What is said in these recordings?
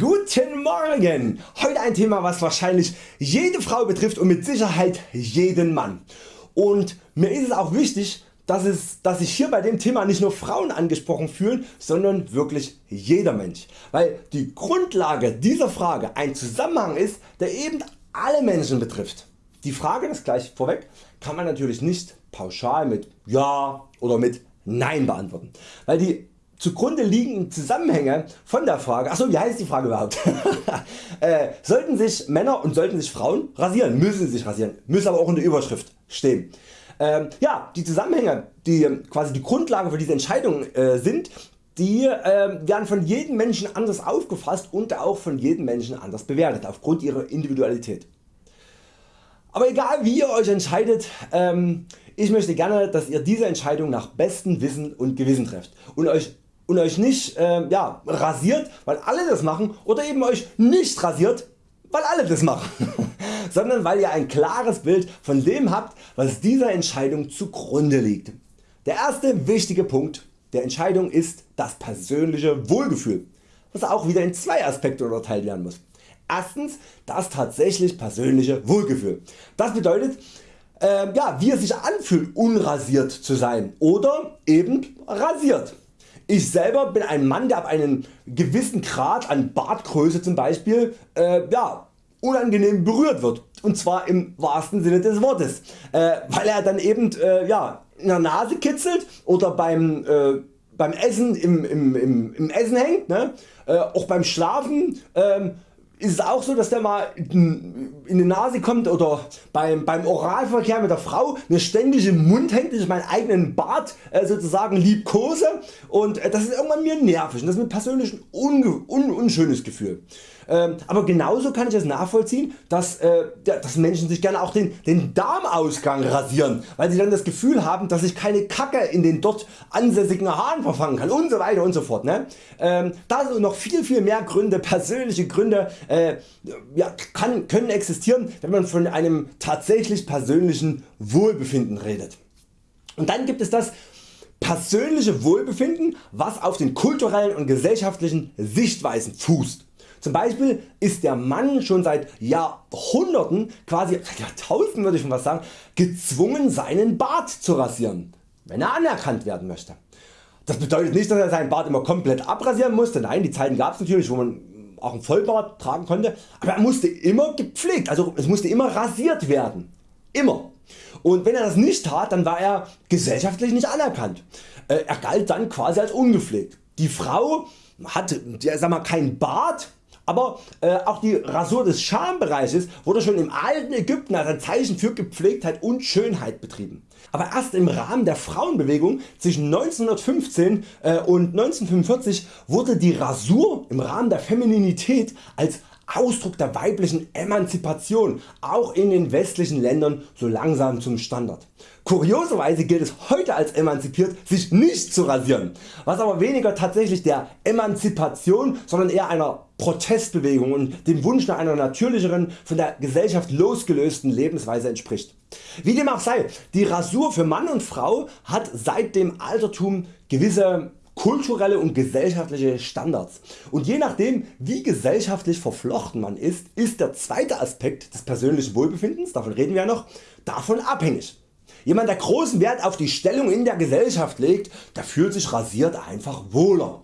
Guten Morgen! Heute ein Thema was wahrscheinlich jede Frau betrifft und mit Sicherheit jeden Mann. Und mir ist es auch wichtig dass, es, dass sich hier bei dem Thema nicht nur Frauen angesprochen fühlen, sondern wirklich jeder Mensch. Weil die Grundlage dieser Frage ein Zusammenhang ist der eben alle Menschen betrifft. Die Frage, das gleich vorweg, kann man natürlich nicht pauschal mit Ja oder mit Nein beantworten, weil die zugrunde liegenden Zusammenhänge von der Frage, achso wie heißt die Frage überhaupt, äh, sollten sich Männer und sollten sich Frauen rasieren, müssen sich rasieren, müssen aber auch in der Überschrift stehen. Ähm, ja, die Zusammenhänge die quasi die Grundlage für diese Entscheidung äh, sind, die äh, werden von jedem Menschen anders aufgefasst und auch von jedem Menschen anders bewertet aufgrund ihrer Individualität. Aber egal wie ihr Euch entscheidet, ähm, ich möchte gerne dass ihr diese Entscheidung nach bestem Wissen und Gewissen trefft und Euch und Euch nicht äh, ja, rasiert weil alle das machen oder eben Euch nicht rasiert weil alle das machen, sondern weil ihr ein klares Bild von dem habt was dieser Entscheidung zugrunde liegt. Der erste wichtige Punkt der Entscheidung ist das persönliche Wohlgefühl, was auch wieder in zwei Aspekte unterteilt werden muss. Erstens das tatsächlich persönliche Wohlgefühl. Das bedeutet äh, ja, wie es sich anfühlt unrasiert zu sein oder eben rasiert. Ich selber bin ein Mann der ab einem gewissen Grad an Bartgröße zum Beispiel äh, ja, unangenehm berührt wird und zwar im wahrsten Sinne des Wortes, äh, weil er dann eben äh, ja, in der Nase kitzelt oder beim, äh, beim Essen im, im, im, im Essen hängt, ne? Äh, auch beim Schlafen ähm, ist es auch so dass der mal in die Nase kommt oder beim, beim Oralverkehr mit der Frau mir ständig im Mund hängt, ich meinen eigenen Bart äh, sozusagen liebkose und äh, das ist irgendwann mir nervig und das ist mir persönlich ein un, un, unschönes Gefühl. Ähm, aber genauso kann ich es nachvollziehen dass, äh, dass Menschen sich gerne auch den, den Darmausgang rasieren, weil sie dann das Gefühl haben dass ich keine Kacke in den dort ansässigen Haaren verfangen kann und so weiter und so fort. Ne? Ähm, da sind noch viel viel mehr Gründe, persönliche Gründe äh, ja, kann, können existieren wenn man von einem tatsächlich persönlichen Wohlbefinden redet. Und dann gibt es das persönliche Wohlbefinden was auf den kulturellen und gesellschaftlichen Sichtweisen fußt. Zum Beispiel ist der Mann schon seit Jahrhunderten, quasi Jahrtausenden würde ich schon was sagen, gezwungen seinen Bart zu rasieren, wenn er anerkannt werden möchte. Das bedeutet nicht dass er seinen Bart immer komplett abrasieren musste, nein die Zeiten gab es natürlich wo man auch einen Vollbart tragen konnte, aber er musste immer gepflegt, also es musste immer rasiert werden. Immer. Und wenn er das nicht tat, dann war er gesellschaftlich nicht anerkannt. Äh, er galt dann quasi als ungepflegt. Die Frau hatte sag mal, keinen Bart, aber äh, auch die Rasur des Schambereiches wurde schon im alten Ägypten als ein Zeichen für Gepflegtheit und Schönheit betrieben. Aber erst im Rahmen der Frauenbewegung zwischen 1915 äh, und 1945 wurde die Rasur im Rahmen der Femininität als Ausdruck der weiblichen Emanzipation auch in den westlichen Ländern so langsam zum Standard. Kurioserweise gilt es heute als emanzipiert sich nicht zu rasieren, was aber weniger tatsächlich der Emanzipation sondern eher einer Protestbewegung und dem Wunsch nach einer natürlicheren von der Gesellschaft losgelösten Lebensweise entspricht. Wie dem auch sei, die Rasur für Mann und Frau hat seit dem Altertum gewisse kulturelle und gesellschaftliche Standards und je nachdem wie gesellschaftlich verflochten man ist, ist der zweite Aspekt des persönlichen Wohlbefindens, davon reden wir ja noch, davon abhängig. Jemand der großen Wert auf die Stellung in der Gesellschaft legt, der fühlt sich rasiert einfach wohler,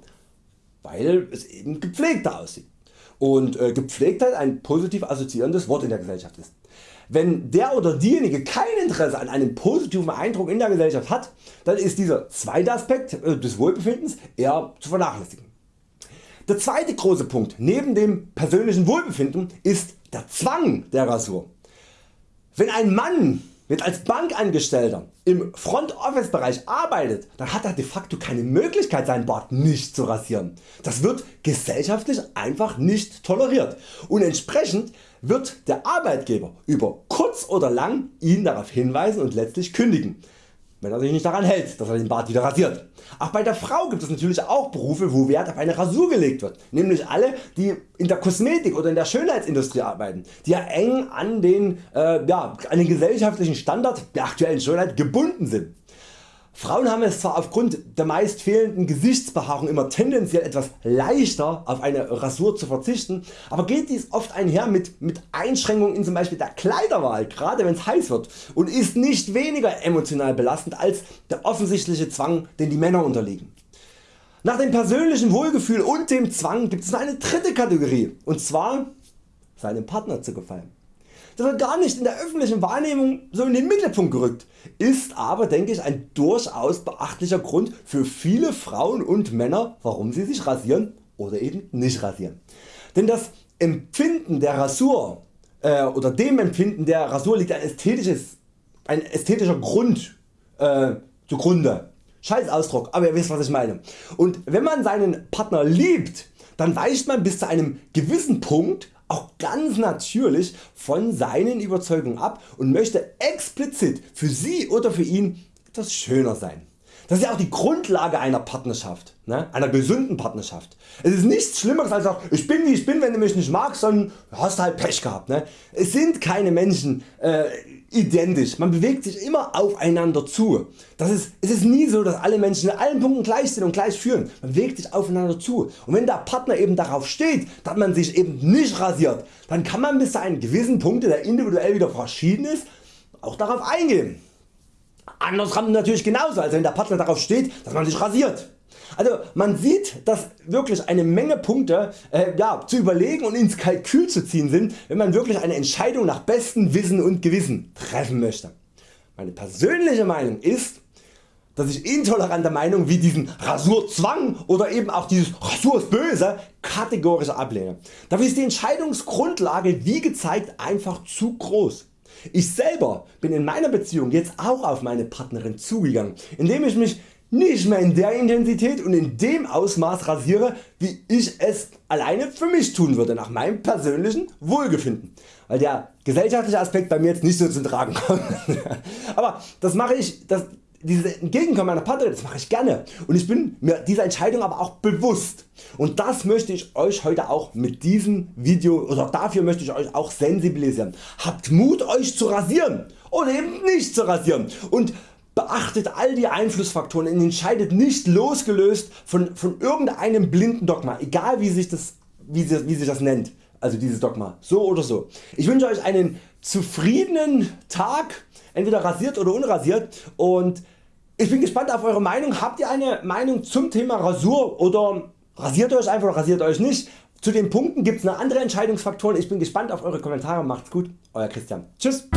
weil es eben gepflegter aussieht und äh, Gepflegtheit ein positiv assoziierendes Wort in der Gesellschaft ist. Wenn der oder diejenige kein Interesse an einem positiven Eindruck in der Gesellschaft hat, dann ist dieser zweite Aspekt äh, des Wohlbefindens eher zu vernachlässigen. Der zweite große Punkt neben dem persönlichen Wohlbefinden ist der Zwang der Rasur. Wenn ein Mann wird als Bankangestellter im Front Office Bereich arbeitet, dann hat er de facto keine Möglichkeit seinen Bart nicht zu rasieren. Das wird gesellschaftlich einfach nicht toleriert und entsprechend wird der Arbeitgeber über kurz oder lang ihn darauf hinweisen und letztlich kündigen wenn er sich nicht daran hält, dass er den Bart wieder rasiert. Auch bei der Frau gibt es natürlich auch Berufe wo Wert auf eine Rasur gelegt wird, nämlich alle die in der Kosmetik oder in der Schönheitsindustrie arbeiten, die ja eng an den, äh, ja, an den gesellschaftlichen Standard der aktuellen Schönheit gebunden sind. Frauen haben es zwar aufgrund der meist fehlenden Gesichtsbehaarung immer tendenziell etwas leichter auf eine Rasur zu verzichten, aber geht dies oft einher mit, mit Einschränkungen in zum Beispiel der Kleiderwahl, gerade wenn es heiß wird und ist nicht weniger emotional belastend als der offensichtliche Zwang den die Männer unterliegen. Nach dem persönlichen Wohlgefühl und dem Zwang gibt es eine dritte Kategorie und zwar seinem Partner zu gefallen. Das wird gar nicht in der öffentlichen Wahrnehmung so in den Mittelpunkt gerückt, ist aber denke ich ein durchaus beachtlicher Grund für viele Frauen und Männer warum sie sich rasieren oder eben nicht rasieren. Denn das Empfinden der Rasur äh, oder dem Empfinden der Rasur liegt ein, ästhetisches, ein ästhetischer Grund äh, zugrunde. Scheiß Ausdruck, aber ihr wisst was ich meine. Und wenn man seinen Partner liebt, dann weicht man bis zu einem gewissen Punkt auch ganz natürlich von seinen Überzeugungen ab und möchte explizit für sie oder für ihn etwas schöner sein. Das ist ja auch die Grundlage einer Partnerschaft, ne? einer gesunden Partnerschaft. Es ist nichts Schlimmeres als auch ich bin wie ich bin wenn du mich nicht magst dann hast halt Pech gehabt. Ne? Es sind keine Menschen äh, identisch, man bewegt sich immer aufeinander zu. Das ist, es ist nie so dass alle Menschen in allen Punkten gleich sind und gleich führen, man bewegt sich aufeinander zu und wenn der Partner eben darauf steht dass man sich eben nicht rasiert, dann kann man bis zu einem gewissen Punkt der individuell wieder verschieden ist auch darauf eingehen. Andersrum natürlich genauso, also wenn der Partner darauf steht, dass man sich rasiert. Also man sieht dass wirklich eine Menge Punkte äh, ja, zu überlegen und ins Kalkül zu ziehen sind wenn man wirklich eine Entscheidung nach bestem Wissen und Gewissen treffen möchte. Meine persönliche Meinung ist dass ich intolerante Meinungen wie diesen Rasurzwang oder eben auch dieses Rasur kategorisch ablehne. Dafür ist die Entscheidungsgrundlage wie gezeigt einfach zu groß. Ich selber bin in meiner Beziehung jetzt auch auf meine Partnerin zugegangen, indem ich mich nicht mehr in der Intensität und in dem Ausmaß rasiere wie ich es alleine für mich tun würde nach meinem persönlichen Wohlgefinden, weil der gesellschaftliche Aspekt bei mir jetzt nicht so zum Tragen kommt. Aber das mache ich, das, dieses Entgegenkommen meiner Partnerin das mache ich gerne. Und ich bin mir dieser Entscheidung aber auch bewusst. Und das möchte ich Euch heute auch mit diesem Video oder dafür möchte ich Euch auch sensibilisieren. Habt Mut Euch zu rasieren. Oder eben nicht zu rasieren. Und beachtet all die Einflussfaktoren und entscheidet nicht losgelöst von, von irgendeinem blinden Dogma, egal wie sich, das, wie, sie, wie sich das nennt, also dieses Dogma, so oder so. Ich wünsche Euch einen zufriedenen Tag, entweder rasiert oder unrasiert und ich bin gespannt auf Eure Meinung. Habt ihr eine Meinung zum Thema Rasur oder rasiert Euch einfach oder rasiert Euch nicht? Zu den Punkten gibt es eine andere Entscheidungsfaktoren. Ich bin gespannt auf Eure Kommentare. Macht's gut, Euer Christian. Tschüss.